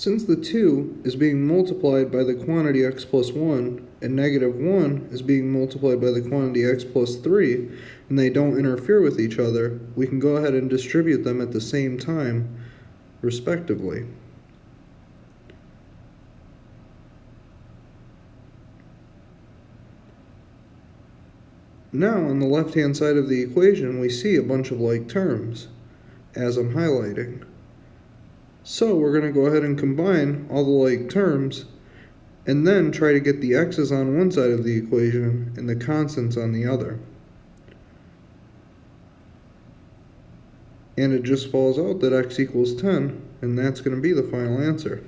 Since the 2 is being multiplied by the quantity x plus 1, and negative 1 is being multiplied by the quantity x plus 3, and they don't interfere with each other, we can go ahead and distribute them at the same time, respectively. Now, on the left-hand side of the equation, we see a bunch of like terms, as I'm highlighting. So we're going to go ahead and combine all the like terms, and then try to get the x's on one side of the equation and the constants on the other. And it just falls out that x equals 10, and that's going to be the final answer.